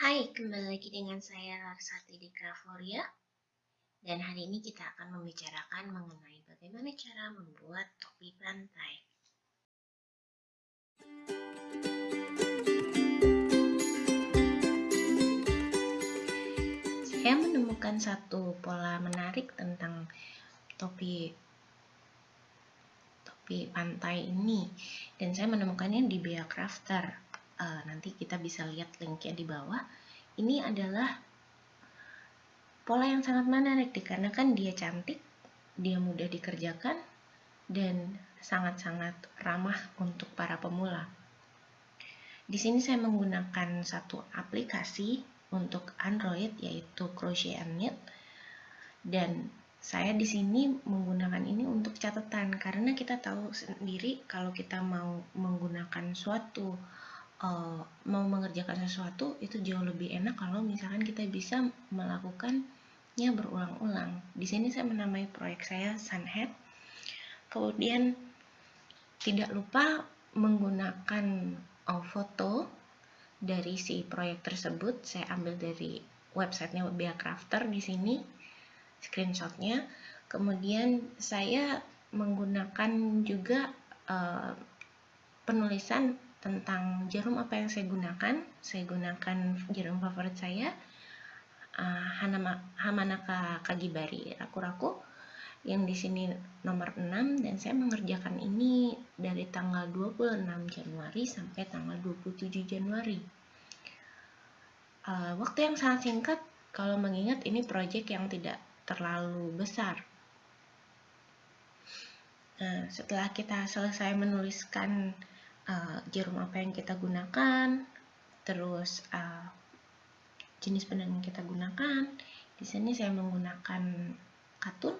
Hai, kembali lagi dengan saya Larsati di Gravoria dan hari ini kita akan membicarakan mengenai bagaimana cara membuat topi pantai. Saya menemukan satu pola menarik tentang topi topi pantai ini. Dan saya menemukannya di Bea Crafter uh, nanti kita bisa lihat linknya di bawah. Ini adalah pola yang sangat menarik dikarenakan dia cantik dia mudah dikerjakan dan sangat-sangat ramah untuk para pemula. Di sini saya menggunakan satu aplikasi untuk Android yaitu Crochet and Knit. Dan saya di sini menggunakan ini untuk catatan karena kita tahu sendiri kalau kita mau menggunakan suatu uh, mau mengerjakan sesuatu itu jauh lebih enak kalau misalkan kita bisa melakukannya berulang-ulang. Di sini saya menamai proyek saya Sunhead. Kemudian tidak lupa menggunakan uh, foto dari si proyek tersebut. Saya ambil dari websitenya Bea Crafter di sini screenshotnya. Kemudian saya menggunakan juga uh, penulisan tentang jarum apa yang saya gunakan. Saya gunakan jarum favorit saya, uh, Hamanaka Kagibari Raku-Raku yang di sini nomor 6 dan saya mengerjakan ini dari tanggal 26 Januari sampai tanggal 27 Januari. Uh, waktu yang sangat singkat kalau mengingat ini proyek yang tidak terlalu besar. Nah, setelah kita selesai menuliskan uh, jarum apa yang kita gunakan, terus uh, jenis benang yang kita gunakan. Di sini saya menggunakan katun.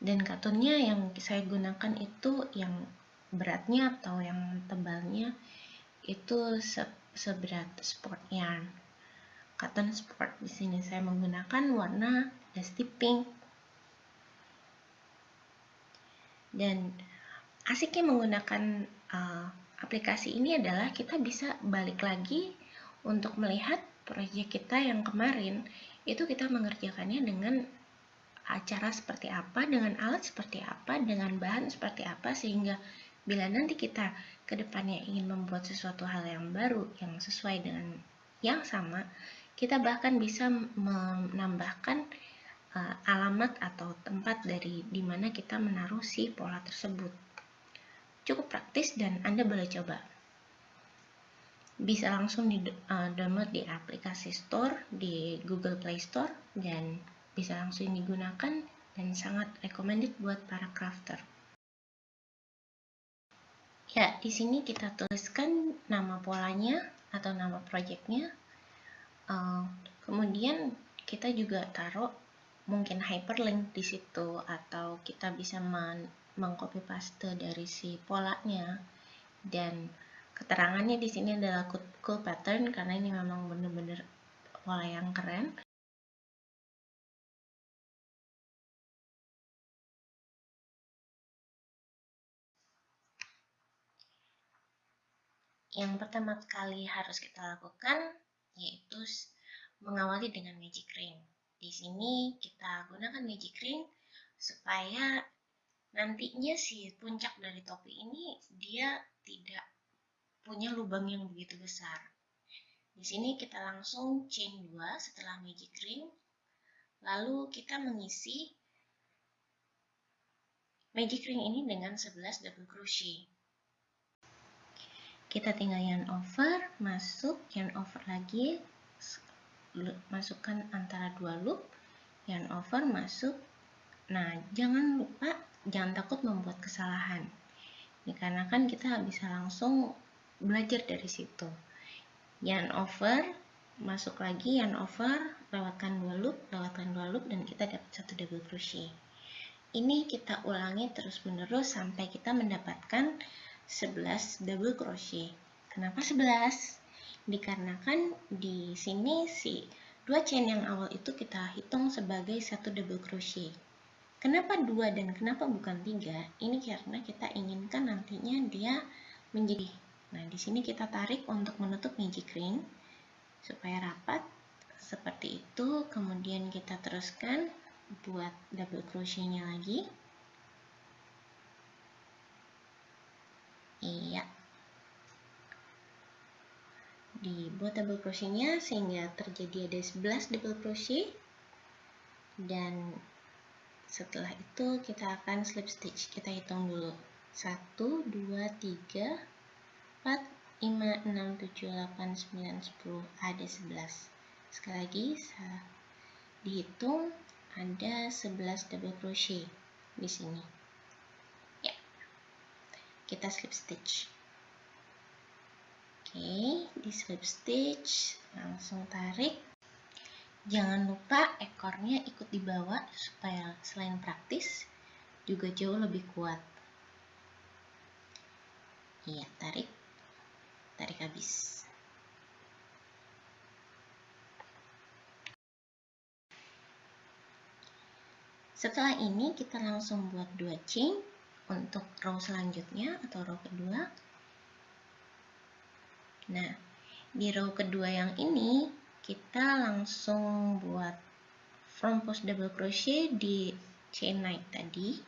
Dan katunnya yang saya gunakan itu yang beratnya atau yang tebalnya itu se seberat sport yarn. Cotton sport di sini saya menggunakan warna dusty pink. Dan asiknya menggunakan uh, aplikasi ini adalah kita bisa balik lagi untuk melihat proyek kita yang kemarin. Itu kita mengerjakannya dengan acara seperti apa, dengan alat seperti apa, dengan bahan seperti apa sehingga bila nanti kita ke depannya ingin membuat sesuatu hal yang baru yang sesuai dengan yang sama, kita bahkan bisa menambahkan uh, alamat atau tempat dari di mana kita menaruh si pola tersebut cukup praktis dan Anda boleh coba. Bisa langsung di uh, download di aplikasi store di Google Play Store dan bisa langsung digunakan dan sangat recommended buat para crafter. Ya, di sini kita tuliskan nama polanya atau nama projectnya. Uh, kemudian kita juga taruh mungkin hyperlink di situ atau kita bisa men mengcopy paste dari si polanya dan keterangannya di sini adalah cool, pattern karena ini memang benar-benar pola yang keren. Yang pertama kali harus kita lakukan yaitu mengawali dengan magic ring. Di sini kita gunakan magic ring supaya nantinya si puncak dari topi ini dia tidak punya lubang yang begitu besar. Di sini kita langsung chain 2 setelah magic ring. Lalu kita mengisi magic ring ini dengan 11 double crochet. Kita tinggal yarn over, masuk, yarn over lagi, masukkan antara dua loop, yarn over, masuk. Nah, jangan lupa jangan takut membuat kesalahan. Dikarenakan kita bisa langsung belajar dari situ. Yarn over, masuk lagi yarn over, lewatkan dua loop, lewatkan dua loop, dan kita dapat satu double crochet. Ini kita ulangi terus menerus sampai kita mendapatkan 11 double crochet. Kenapa 11? Dikarenakan di sini si dua chain yang awal itu kita hitung sebagai satu double crochet. Kenapa dua dan kenapa bukan tiga? Ini karena kita inginkan nantinya dia menjadi Nah, di sini kita tarik untuk menutup magic ring supaya rapat seperti itu. Kemudian kita teruskan buat double crochetnya lagi. Iya. Dibuat double crochetnya sehingga terjadi ada 11 double crochet dan setelah itu kita akan slip stitch. Kita hitung dulu. 1 2 3 4 5 6 7 8 9 10 ada 11 sekali lagi dihitung ada 11 double crochet di sini. Ya. Kita slip stitch. Oke di slip stitch langsung tarik Jangan lupa ekornya ikut dibawa supaya selain praktis juga jauh lebih kuat. Iya, tarik. Tarik habis. Setelah ini kita langsung buat dua chain untuk row selanjutnya atau row kedua. Nah, di row kedua yang ini kita langsung buat front post double crochet di chain naik tadi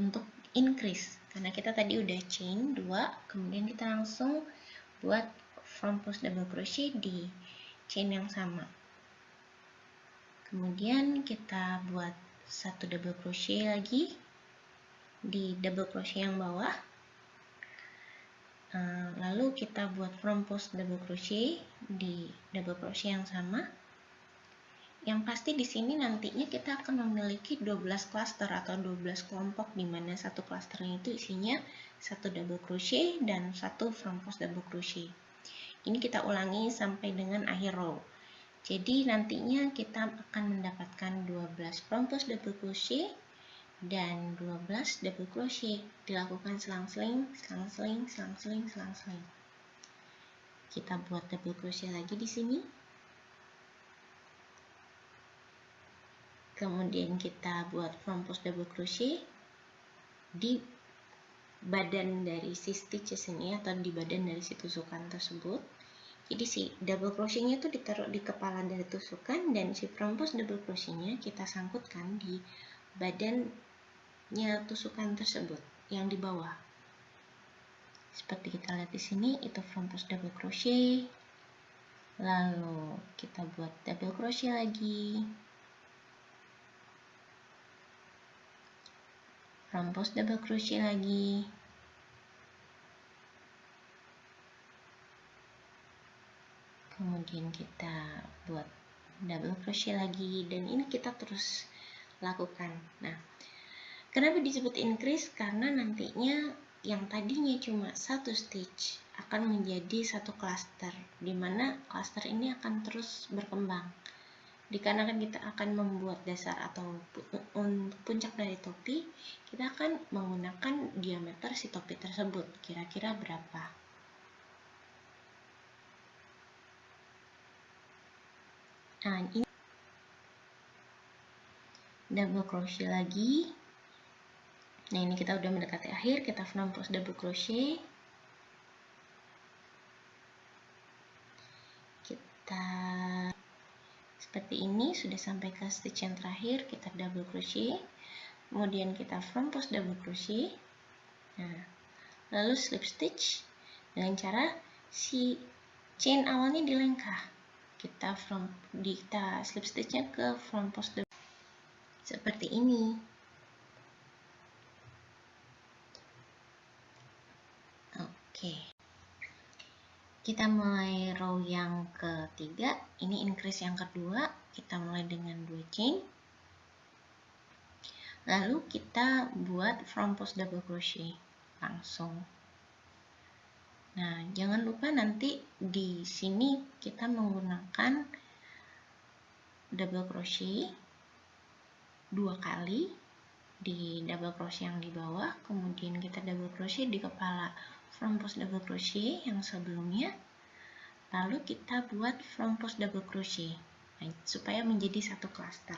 untuk increase. Karena kita tadi udah chain 2 kemudian kita langsung buat front post double crochet di chain yang sama. Kemudian kita buat satu double crochet lagi di double crochet yang bawah lalu kita buat front post double crochet di double crochet yang sama. Yang pasti di sini nantinya kita akan memiliki 12 cluster atau 12 kelompok di mana satu clusternya itu isinya satu double crochet dan satu front post double crochet. Ini kita ulangi sampai dengan akhir row. Jadi nantinya kita akan mendapatkan 12 front post double crochet dan 12 double crochet dilakukan selang-seling, selang-seling, selang-seling, selang-seling. Kita buat double crochet lagi di sini. Kemudian kita buat front post double crochet di badan dari si stitches ini atau di badan dari si tusukan tersebut. Jadi si double crochetnya itu ditaruh di kepala dari tusukan dan si front post double crochetnya kita sangkutkan di badan nya tusukan tersebut yang di bawah. Seperti kita lihat di sini itu front post double crochet. Lalu kita buat double crochet lagi. Front post double crochet lagi. Kemudian kita buat double crochet lagi dan ini kita terus lakukan. Nah, Kenapa disebut increase? Karena nantinya yang tadinya cuma satu stitch akan menjadi satu cluster, di mana cluster ini akan terus berkembang. Dikarenakan kita akan membuat dasar atau puncak dari topi, kita akan menggunakan diameter si topi tersebut, kira-kira berapa. Nah, ini double crochet lagi Nah ini kita udah mendekati akhir, kita front post double crochet. Kita seperti ini sudah sampai ke stitch yang terakhir, kita double crochet. Kemudian kita front post double crochet. Nah, lalu slip stitch dengan cara si chain awalnya dilengkah. Kita front kita slip stitchnya ke front post double seperti ini. Oke. Kita mulai row yang ketiga. Ini increase yang kedua. Kita mulai dengan dua chain. Lalu kita buat front post double crochet langsung. Nah, jangan lupa nanti di sini kita menggunakan double crochet dua kali di double crochet yang di bawah, kemudian kita double crochet di kepala front post double crochet yang sebelumnya. Lalu kita buat front post double crochet. Nah, supaya menjadi satu cluster.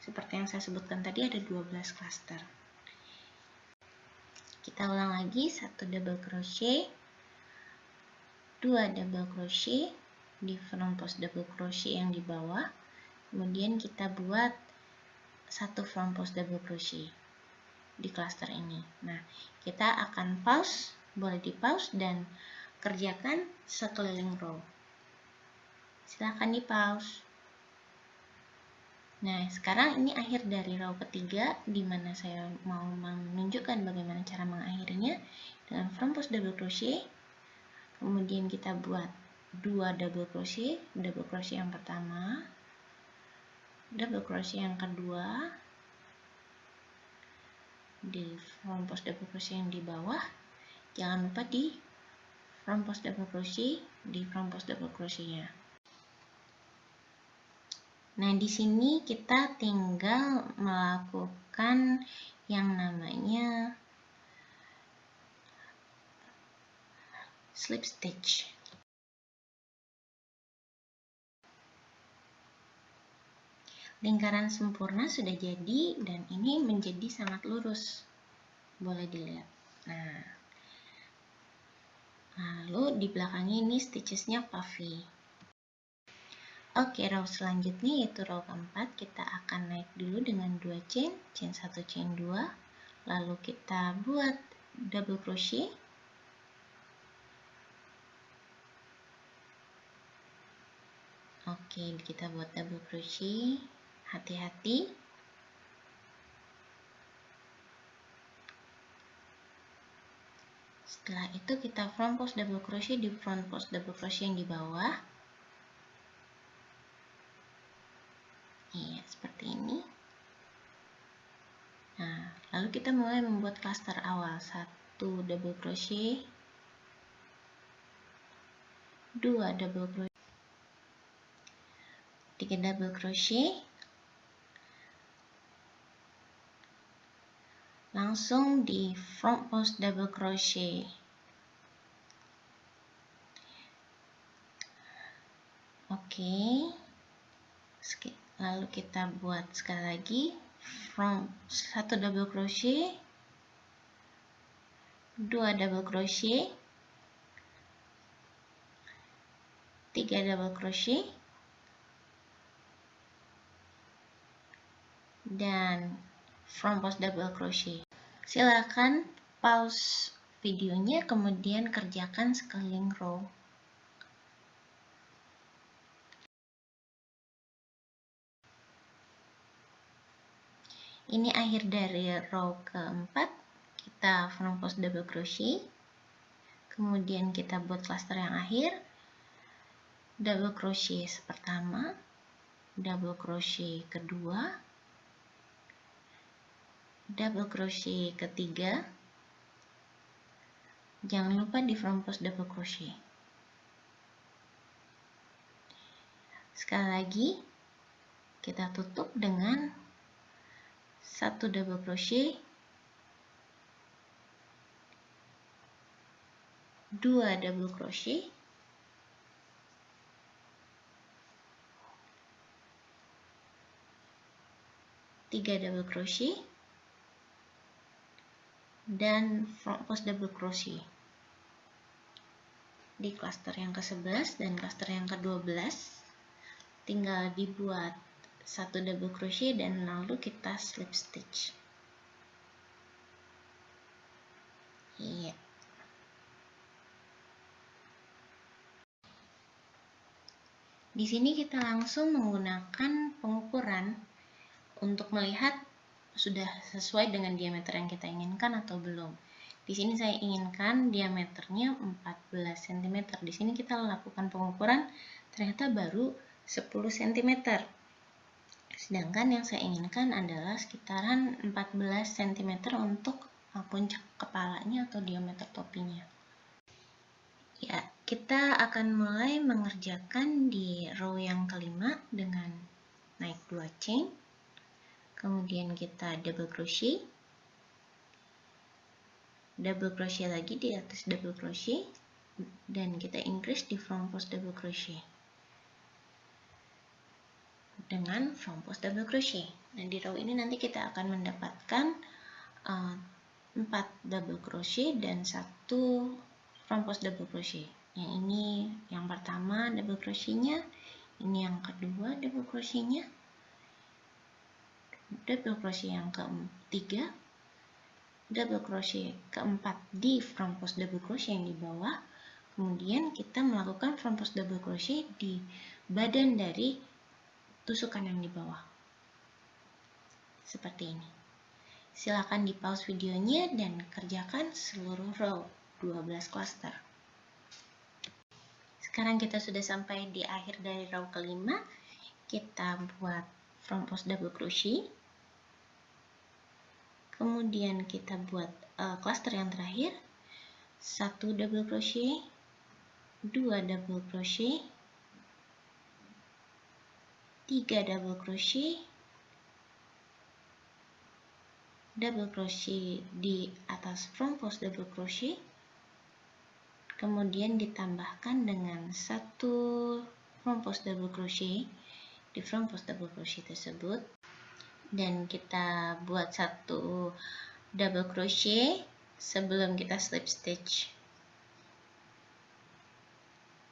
Seperti yang saya sebutkan tadi ada 12 cluster. Kita ulang lagi satu double crochet 2 double crochet di front post double crochet yang di bawah. Kemudian kita buat satu front post double crochet di cluster ini. Nah kita akan pause boleh di pause dan kerjakan sekeliling row silahkan di pause Nah, sekarang ini akhir dari row ketiga, di mana saya mau menunjukkan bagaimana cara mengakhirinya dengan front post double crochet. Kemudian kita buat dua double crochet, double crochet yang pertama, double crochet yang kedua, di front post double crochet yang di bawah. Jangan lupa di front post double crochet di front post double crochetnya. Nah, di sini kita tinggal melakukan yang namanya slip stitch. Lingkaran sempurna sudah jadi dan ini menjadi sangat lurus. Boleh dilihat. Nah, lalu di belakangnya ini stitchesnya puffy. Oke, row selanjutnya yaitu row keempat, kita akan naik dulu dengan 2 chain, chain 1, chain 2, lalu kita buat double crochet, Oke, kita buat double crochet, hati-hati. Setelah itu kita front post double crochet di front post double crochet yang di bawah. Iya, seperti ini. Nah, lalu kita mulai membuat cluster awal. Satu double crochet, dua double crochet, tiga double crochet, langsung di front post double crochet. Oke. Okay lalu kita buat sekali lagi from satu double crochet dua double crochet tiga double crochet dan front post double crochet silakan pause videonya kemudian kerjakan sekeliling row. Ini akhir dari row keempat. Kita front post double crochet. Kemudian kita buat cluster yang akhir. Double crochet pertama. Double crochet kedua double crochet ketiga. Jangan lupa di front post double crochet. Sekali lagi kita tutup dengan satu double crochet. Dua double crochet. Tiga double crochet dan front post double crochet. Di cluster yang ke-11 dan cluster yang ke-12 tinggal dibuat satu double crochet dan lalu kita slip stitch. Iya. Di sini kita langsung menggunakan pengukuran untuk melihat sudah sesuai dengan diameter yang kita inginkan atau belum. Di sini saya inginkan diameternya 14 cm. Di sini kita lakukan pengukuran ternyata baru 10 cm. Sedangkan yang saya inginkan adalah sekitaran 14 cm untuk puncak kepalanya atau diameter topinya. Ya, kita akan mulai mengerjakan di row yang kelima dengan naik 2 chain. Kemudian kita double crochet. Double crochet lagi di atas double crochet dan kita increase di front post double crochet dengan front post double crochet. Nah, di row ini nanti kita akan mendapatkan uh, 4 double crochet dan satu front post double crochet. yang ini yang pertama double crochetnya ini yang kedua double crochetnya double crochet yang ketiga double crochet keempat di front post double crochet yang di bawah. Kemudian kita melakukan front post double crochet di badan dari tusukan yang di bawah. Seperti ini. Silakan di pause videonya dan kerjakan seluruh row 12 cluster. Sekarang kita sudah sampai di akhir dari row kelima. Kita buat front post double crochet. Kemudian kita buat uh, cluster yang terakhir. Satu double crochet, dua double crochet, tiga double crochet, double crochet di atas front post double crochet, kemudian ditambahkan dengan satu front post double crochet di front post double crochet tersebut. Dan kita buat satu double crochet sebelum kita slip stitch.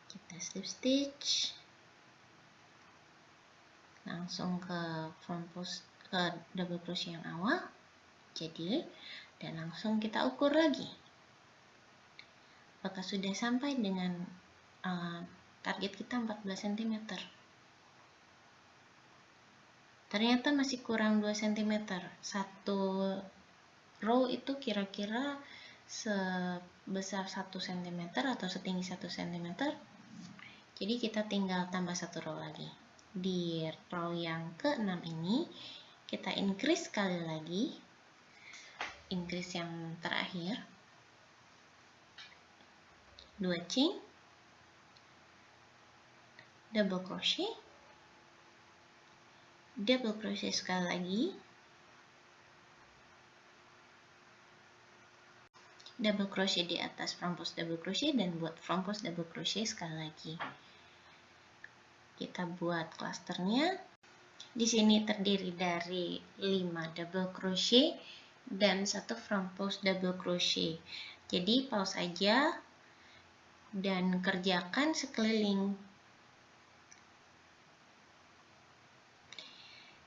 Kita slip stitch. Langsung ke front post ke double crochet yang awal. Jadi dan langsung kita ukur lagi. Apakah sudah sampai dengan uh, target kita 14 cm ternyata masih kurang 2 cm satu row itu kira-kira sebesar 1 cm atau setinggi 1 cm jadi kita tinggal tambah satu row lagi. Di row yang ke-6 ini kita increase sekali lagi. Increase yang terakhir. 2 chain double crochet double crochet sekali lagi. Double crochet di atas front post double crochet dan buat front post double crochet sekali lagi. Kita buat clusternya. Di sini terdiri dari 5 double crochet dan satu front post double crochet. Jadi pause aja dan kerjakan sekeliling.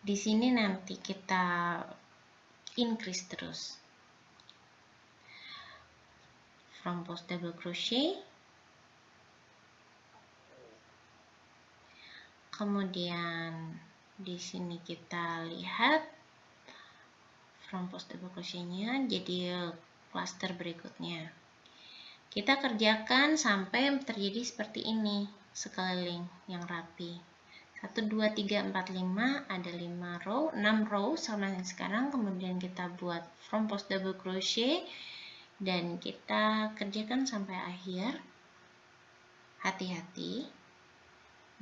Di sini nanti kita increase terus. From post double crochet. Kemudian di sini kita lihat from post double crochetnya jadi cluster berikutnya. Kita kerjakan sampai terjadi seperti ini, sekeliling yang rapi. 1, 2, 3, 4, 5, ada 5 row, 6 row sama yang sekarang, kemudian kita buat front post double crochet, dan kita kerjakan sampai akhir. Hati-hati,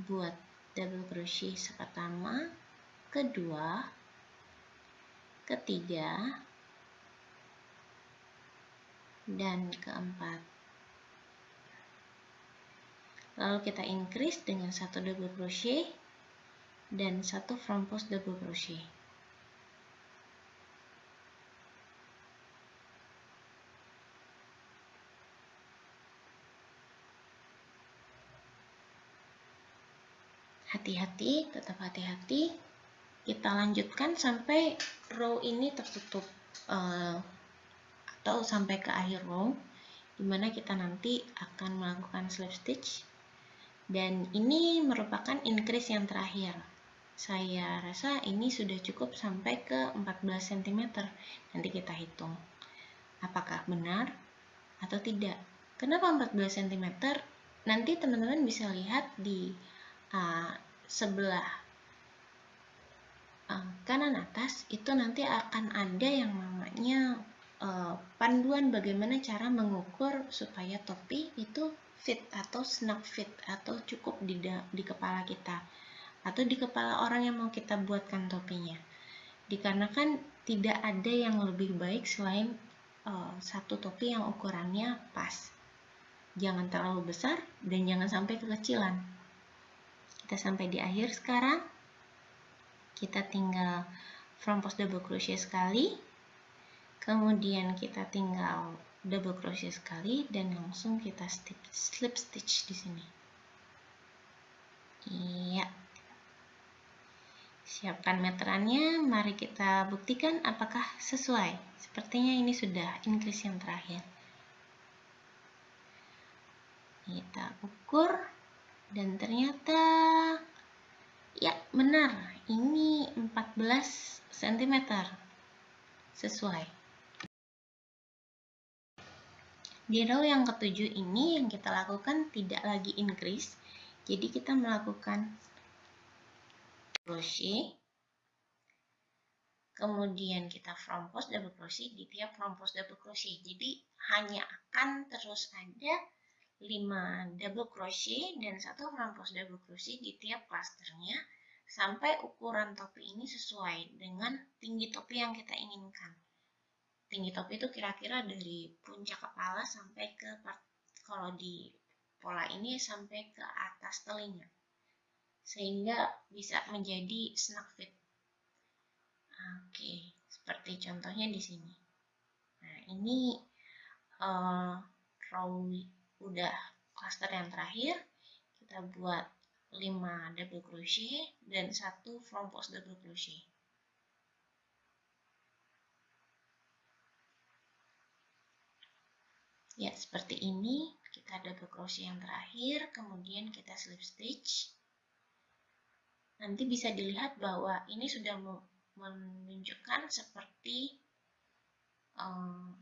buat double crochet pertama, kedua, ketiga, dan keempat. Lalu kita increase dengan satu double crochet dan satu front post double crochet. Hati-hati tetap hati-hati. Kita lanjutkan sampai row ini tertutup uh, atau sampai ke akhir row di mana kita nanti akan melakukan slip stitch. Dan ini merupakan increase yang terakhir saya rasa ini sudah cukup sampai ke 14 cm nanti kita hitung. Apakah benar atau tidak? Kenapa 14 cm nanti teman-teman bisa lihat di uh, sebelah uh, kanan atas. Itu nanti akan ada yang namanya uh, panduan bagaimana cara mengukur supaya topi itu fit atau snap fit atau cukup di, di kepala kita atau di kepala orang yang mau kita buatkan topinya. Dikarenakan tidak ada yang lebih baik selain uh, satu topi yang ukurannya pas. Jangan terlalu besar dan jangan sampai kekecilan. Kita sampai di akhir sekarang. Kita tinggal front post double crochet sekali. Kemudian kita tinggal double crochet sekali dan langsung kita stitch, slip stitch di sini. Iya. Siapkan meterannya, mari kita buktikan apakah sesuai. Sepertinya ini sudah increase yang terakhir. Kita ukur dan ternyata ya benar, ini 14 cm. Sesuai. Di row yang ketujuh ini yang kita lakukan tidak lagi increase, jadi kita melakukan crochet, kemudian kita front post double crochet. Di tiap front post double crochet. Jadi hanya akan terus ada 5 double crochet dan satu front post double crochet di tiap klasternya sampai ukuran topi ini sesuai dengan tinggi topi yang kita inginkan. Tinggi topi itu kira-kira dari puncak kepala sampai ke kalau di pola ini sampai ke atas telinga sehingga bisa menjadi snug fit oke seperti contohnya di sini nah ini uh, row udah cluster yang terakhir kita buat 5 double crochet dan satu front post double crochet Ya, seperti ini. Kita double crochet yang terakhir, kemudian kita slip stitch. Nanti bisa dilihat bahwa ini sudah menunjukkan seperti um,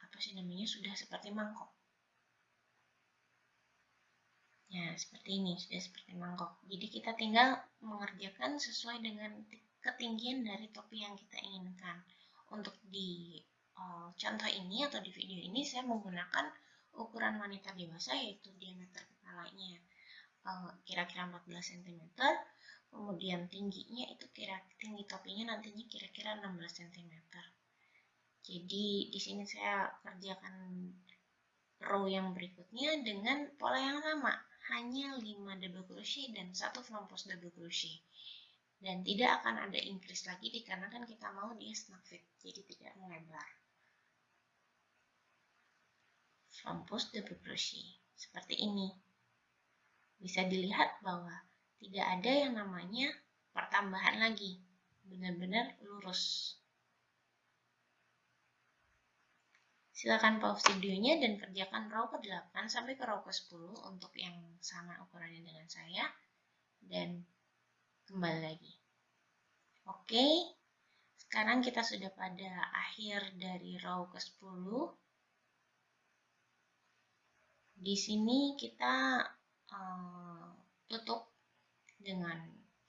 apa sih namanya sudah seperti mangkok. Ya, seperti ini, sudah seperti mangkok. Jadi kita tinggal mengerjakan sesuai dengan ketinggian dari topi yang kita inginkan. Untuk di uh, contoh ini atau di video ini saya menggunakan ukuran wanita dewasa yaitu diameter kepalanya eh, kira-kira uh, 14 cm kemudian tingginya itu kira tinggi topinya nantinya kira-kira 16 cm jadi di sini saya kerjakan row yang berikutnya dengan pola yang sama. Hanya 5 double crochet dan satu post double crochet. Dan tidak akan ada increase lagi dikarenakan kita mau dia snug fit jadi tidak melebar. Post double crochet. Seperti ini. Bisa dilihat bahwa tidak ada yang namanya pertambahan lagi, benar-benar lurus. Silakan pause videonya dan kerjakan row ke-8 sampai ke row ke-10 untuk yang sama ukurannya dengan saya dan kembali lagi. Oke, sekarang kita sudah pada akhir dari row ke-10 di sini kita uh, tutup dengan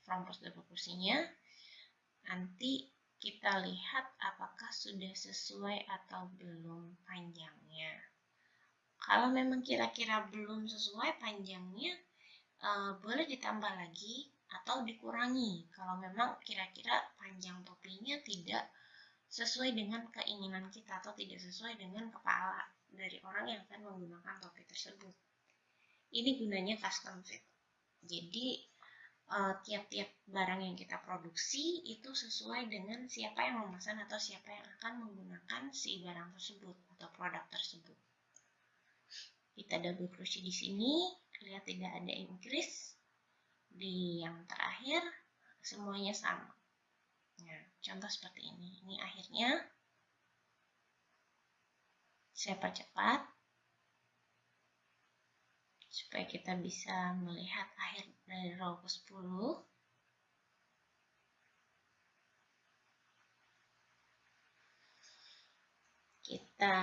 post double kursinya. Nanti kita lihat apakah sudah sesuai atau belum panjangnya. Kalau memang kira-kira belum sesuai panjangnya, uh, boleh ditambah lagi atau dikurangi. Kalau memang kira-kira panjang topinya tidak sesuai dengan keinginan kita atau tidak sesuai dengan kepala dari orang yang akan menggunakan topi tersebut. Ini gunanya custom fit. Jadi tiap-tiap uh, barang yang kita produksi itu sesuai dengan siapa yang memesan atau siapa yang akan menggunakan si barang tersebut atau produk tersebut. Kita double crochet di sini, lihat tidak ada increase. Di yang terakhir semuanya sama. Nah, contoh seperti ini. Ini akhirnya saya percepat supaya kita bisa melihat akhir dari row ke-10 kita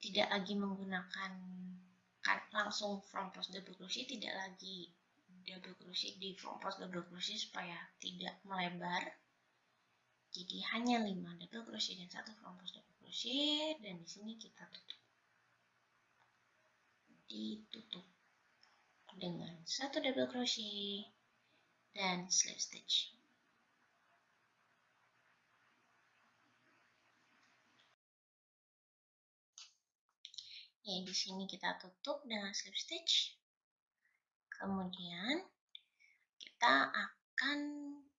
tidak lagi menggunakan langsung front post double crochet tidak lagi double crochet di front post double crochet supaya tidak melebar. Jadi hanya 5 double crochet dan satu front post double crochet dan di sini kita tutup ditutup dengan satu double crochet dan slip stitch. Ya di sini kita tutup dengan slip stitch. Kemudian kita akan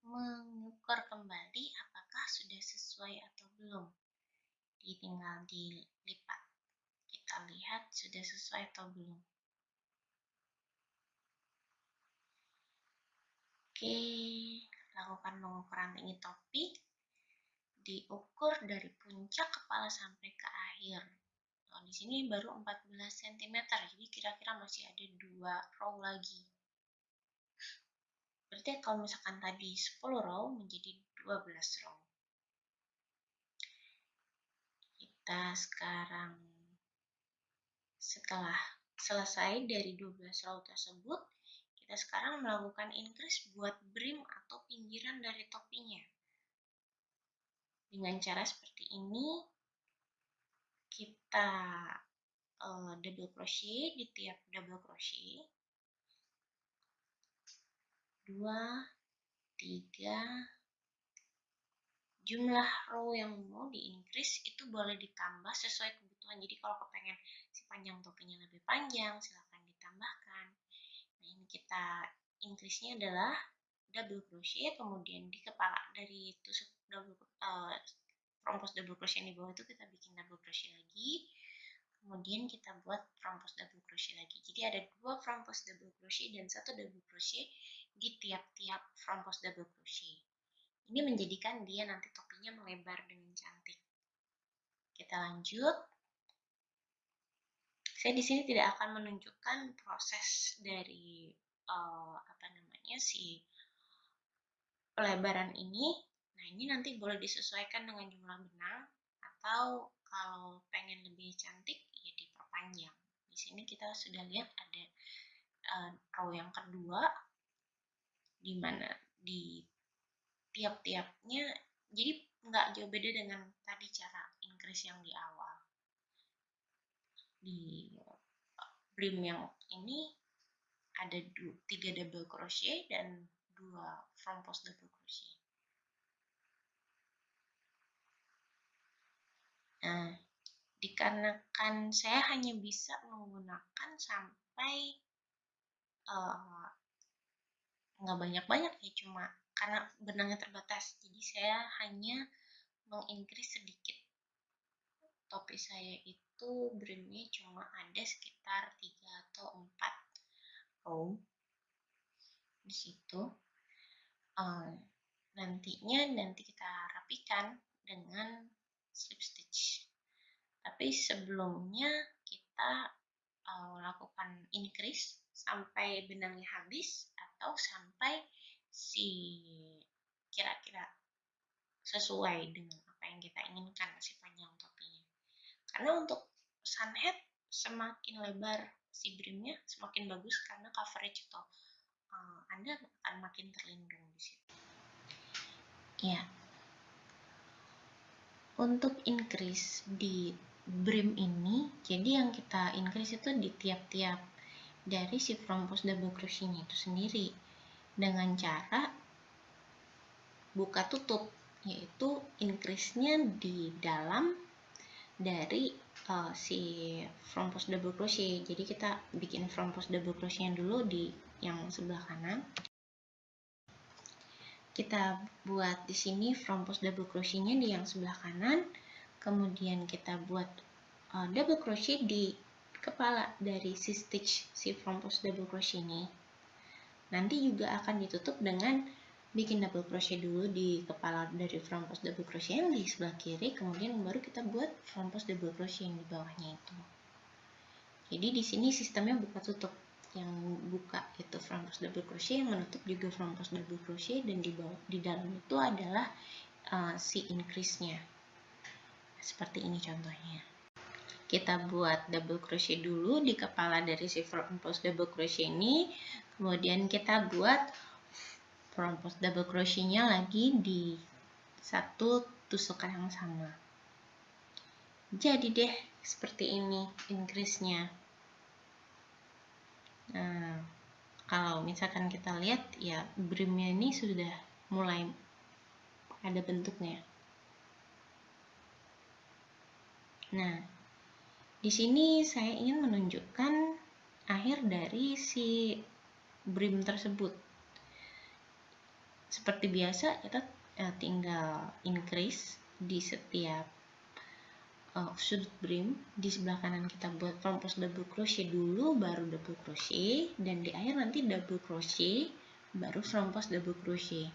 mengukur kembali apakah sudah sesuai atau belum. Tinggal dilipat lihat sudah sesuai atau belum. Oke, lakukan pengukuran tinggi topi. Diukur dari puncak kepala sampai ke akhir. Nah, di sini baru 14 cm, jadi kira-kira masih ada dua row lagi. Berarti kalau misalkan tadi 10 row menjadi 12 row. Kita sekarang setelah selesai dari 12 row tersebut, kita sekarang melakukan increase buat brim atau pinggiran dari topinya. Dengan cara seperti ini, kita uh, double crochet di tiap double crochet. 2, 3, jumlah row yang mau di increase itu boleh ditambah sesuai kebutuhan. Jadi kalau kepengen si panjang topinya lebih panjang, silahkan ditambahkan. Nah ini kita increase-nya adalah double crochet, kemudian di kepala dari tusuk double uh, front post double crochet di bawah itu kita bikin double crochet lagi. Kemudian kita buat front post double crochet lagi. Jadi ada dua front post double crochet dan satu double crochet di tiap-tiap front post double crochet. Ini menjadikan dia nanti topinya melebar dengan cantik. Kita lanjut. Saya di sini tidak akan menunjukkan proses dari uh, apa namanya si pelebaran ini. Nah, ini nanti boleh disesuaikan dengan jumlah benang atau kalau pengen lebih cantik ya diperpanjang. Di sini kita sudah lihat ada uh, row yang kedua di mana di tiap-tiapnya jadi nggak jauh beda dengan tadi cara increase yang di awal di brim yang ini ada dua, tiga double crochet dan dua front post double crochet. Nah dikarenakan saya hanya bisa menggunakan sampai uh, nggak banyak-banyak ya cuma karena benangnya terbatas jadi saya hanya mengincrease sedikit topi saya itu brimnya cuma ada sekitar 3 atau 4 row di situ uh, nantinya nanti kita rapikan dengan slip stitch. Tapi sebelumnya kita uh, lakukan increase sampai benangnya habis atau sampai si kira-kira sesuai dengan apa yang kita inginkan si panjang topinya. Karena untuk sunhead semakin lebar si brimnya semakin bagus karena coverage atau uh, Anda akan makin terlindung di situ. Ya. Untuk increase di brim ini, jadi yang kita increase itu di tiap-tiap dari si front post double crochetnya itu sendiri dengan cara buka tutup yaitu increase-nya di dalam dari uh, si front post double crochet jadi kita bikin front post double crochet dulu di yang sebelah kanan. Kita buat di sini front post double crochet-nya di yang sebelah kanan. Kemudian kita buat uh, double crochet di kepala dari si stitch si front post double crochet ini. Nanti juga akan ditutup dengan bikin double crochet dulu di kepala dari front post double crochet yang di sebelah kiri, kemudian baru kita buat front post double crochet yang di bawahnya itu. Jadi di sini sistemnya buka tutup. Yang buka itu front post double crochet, yang menutup juga front post double crochet dan di bawah di dalam itu adalah uh, si increase-nya. Seperti ini contohnya kita buat double crochet dulu di kepala dari si front post double crochet ini kemudian kita buat post double crochetnya lagi di satu tusukan yang sama. Jadi deh seperti ini increase nya nah kalau misalkan kita lihat ya brimnya ini sudah mulai ada bentuknya. Nah di sini saya ingin menunjukkan akhir dari si brim tersebut. Seperti biasa, kita eh, tinggal increase di setiap uh, sudut brim. Di sebelah kanan kita buat front post double crochet dulu baru double crochet. Dan di akhir nanti double crochet baru front post double crochet.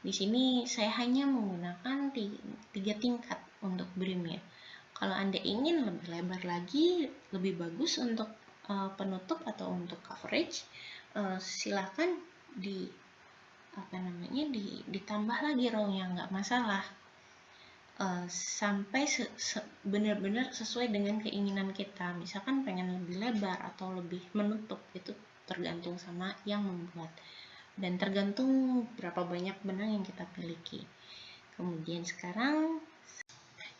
Di sini saya hanya menggunakan tiga tingkat untuk brimnya kalau anda ingin lebih lebar lagi lebih bagus untuk uh, penutup atau untuk coverage uh, silahkan di apa namanya di, ditambah lagi rownya nggak masalah. Uh, sampai se, se, benar-benar sesuai dengan keinginan kita. Misalkan pengen lebih lebar atau lebih menutup itu tergantung sama yang membuat. Dan tergantung berapa banyak benang yang kita miliki. Kemudian sekarang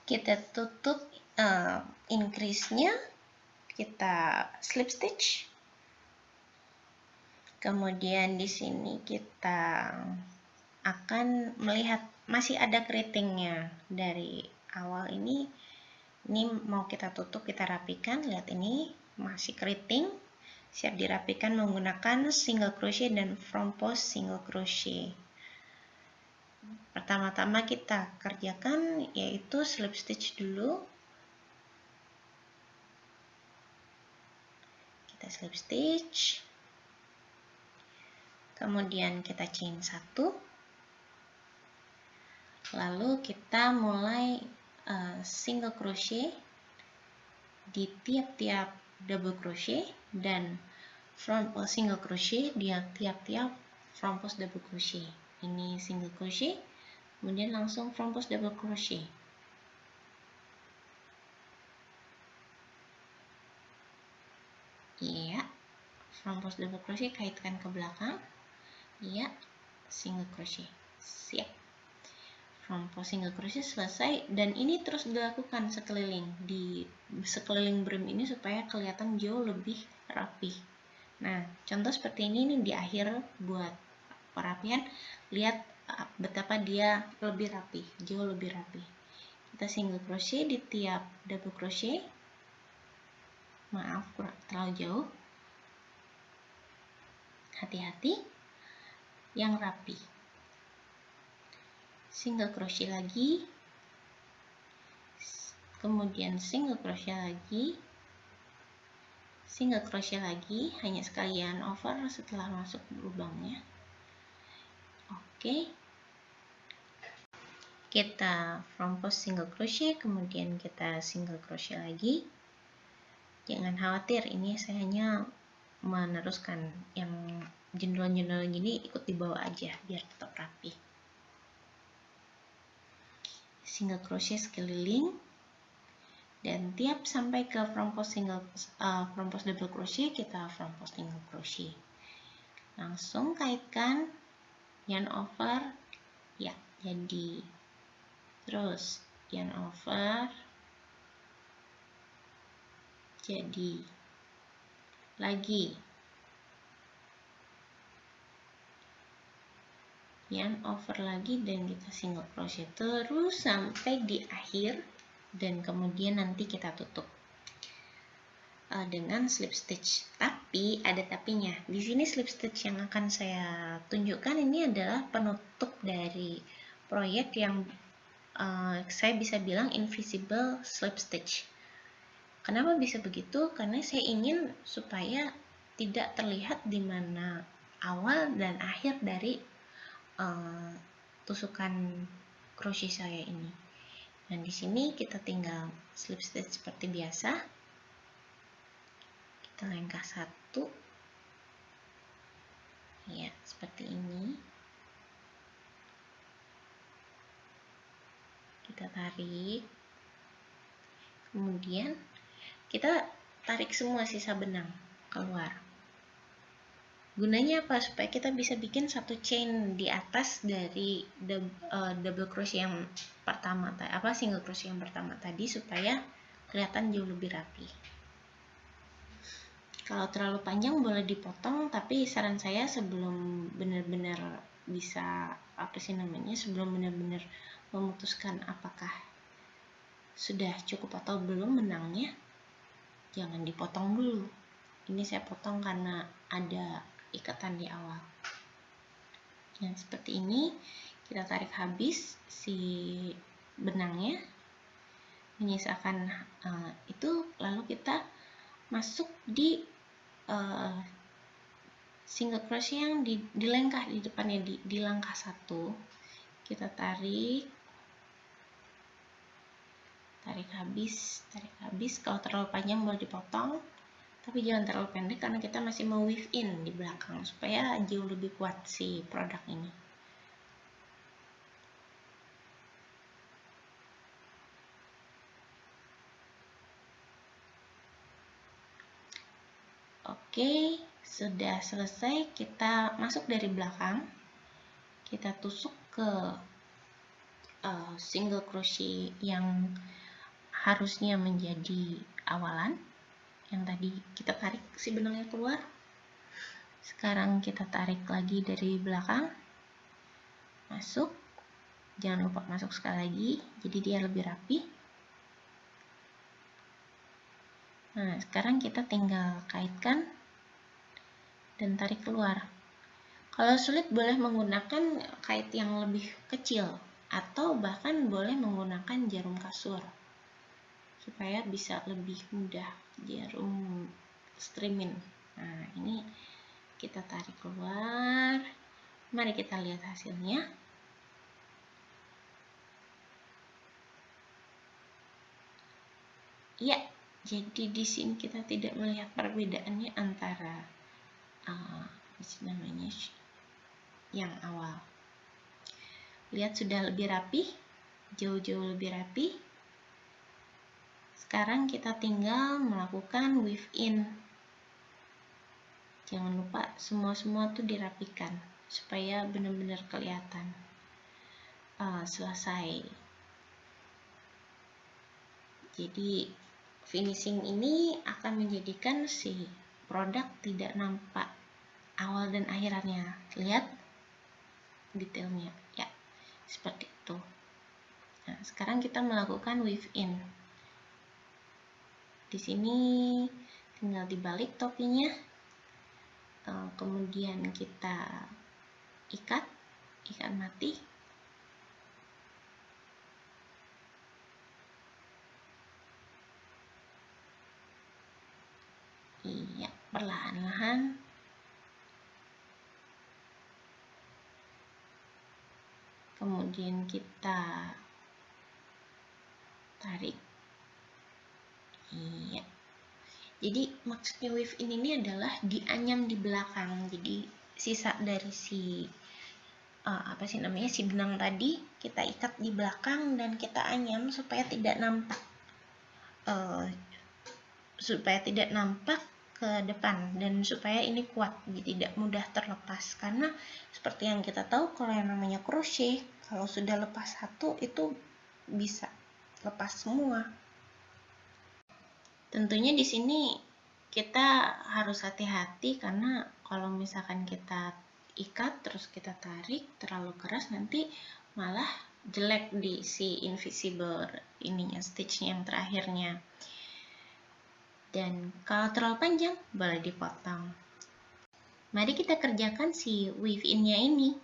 kita tutup uh, increase-nya kita slip stitch Kemudian di sini kita akan melihat masih ada keritingnya dari awal ini. Ini mau kita tutup, kita rapikan. Lihat ini masih keriting. Siap dirapikan menggunakan single crochet dan front post single crochet. Pertama-tama kita kerjakan yaitu slip stitch dulu. Kita slip stitch kemudian kita chain satu. Lalu kita mulai uh, single crochet di tiap-tiap double crochet dan front post single crochet di tiap-tiap front post double crochet. Ini single crochet kemudian langsung front post double crochet. Iya front post double crochet kaitkan ke belakang ya single crochet. Siap. From post single crochet selesai dan ini terus dilakukan sekeliling di sekeliling brim ini supaya kelihatan jauh lebih rapi nah contoh seperti ini nih di akhir buat perapian. Lihat ah, betapa dia lebih rapi jauh lebih rapi kita single crochet di tiap double crochet. Maaf kurang terlalu jauh. Hati-hati yang rapi. Single crochet lagi. Kemudian single crochet lagi. Single crochet lagi hanya sekalian over setelah masuk lubangnya. Oke. Kita front post single crochet kemudian kita single crochet lagi. Jangan khawatir ini saya hanya meneruskan yang jenderal-jenderal gini ikut dibawa aja biar tetap rapi. Single crochet sekeliling. Dan tiap sampai ke front post single uh, front post double crochet kita front post single crochet. Langsung kaitkan yarn over ya jadi. Terus yarn over jadi. Lagi yarn over lagi dan kita single crochet terus sampai di akhir dan kemudian nanti kita tutup. Uh, dengan slip stitch. Tapi ada tapinya. Di sini slip stitch yang akan saya tunjukkan ini adalah penutup dari proyek yang uh, saya bisa bilang invisible slip stitch. Kenapa bisa begitu? Karena saya ingin supaya tidak terlihat di mana awal dan akhir dari uh, tusukan crochet saya ini. Dan di sini kita tinggal slip stitch seperti biasa. Kita langkah satu. Ya seperti ini. Kita tarik. Kemudian kita tarik semua sisa benang keluar Gunanya apa? Supaya kita bisa bikin satu chain di atas dari uh, double crochet yang pertama apa single crochet yang pertama tadi supaya kelihatan jauh lebih rapi. Kalau terlalu panjang boleh dipotong, tapi saran saya sebelum benar-benar bisa apa sih namanya, sebelum benar-benar memutuskan apakah sudah cukup atau belum menangnya, jangan dipotong dulu. Ini saya potong karena ada ikatan di awal. Yang seperti ini kita tarik habis si benangnya menyisakan uh, itu lalu kita masuk di uh, single crochet yang di, di di depannya di, di langkah satu. Kita tarik tarik habis tarik habis. Kalau terlalu panjang boleh dipotong tapi jangan terlalu pendek karena kita masih mau weave in di belakang supaya jauh lebih kuat si produk ini Oke, sudah selesai. Kita masuk dari belakang. Kita tusuk ke uh, single crochet yang harusnya menjadi awalan. Yang tadi kita tarik si benangnya keluar. Sekarang kita tarik lagi dari belakang. Masuk. Jangan lupa masuk sekali lagi. Jadi dia lebih rapi. Nah, sekarang kita tinggal kaitkan dan tarik keluar. Kalau sulit boleh menggunakan kait yang lebih kecil atau bahkan boleh menggunakan jarum kasur supaya bisa lebih mudah jarum streaming. Nah, ini kita tarik keluar. Mari kita lihat hasilnya. Ya, jadi di sini kita tidak melihat perbedaannya antara uh, namanya yang awal lihat sudah lebih rapi jauh-jauh lebih rapi sekarang kita tinggal melakukan weave in jangan lupa semua-semua tuh dirapikan supaya benar-benar kelihatan uh, selesai jadi finishing ini akan menjadikan si produk tidak nampak awal dan akhirannya. Lihat detailnya. Ya, seperti itu. Nah, sekarang kita melakukan weave in. Di sini tinggal dibalik topinya. Eh, kemudian kita ikat, ikat mati. Iya perlahan-lahan kemudian kita tarik iya jadi maksudnya wave in ini adalah dianyam di belakang. Jadi sisa dari si uh, apa sih namanya si benang tadi kita ikat di belakang dan kita anyam supaya tidak nampak uh, supaya tidak nampak ke depan dan supaya ini kuat jadi tidak mudah terlepas. Karena seperti yang kita tahu kalau yang namanya crochet kalau sudah lepas satu itu bisa lepas semua tentunya di sini kita harus hati-hati karena kalau misalkan kita ikat terus kita tarik terlalu keras nanti malah jelek di si invisible ininya stitchnya yang terakhirnya dan kalau terlalu panjang, boleh dipotong. Mari kita kerjakan si weave in-nya ini.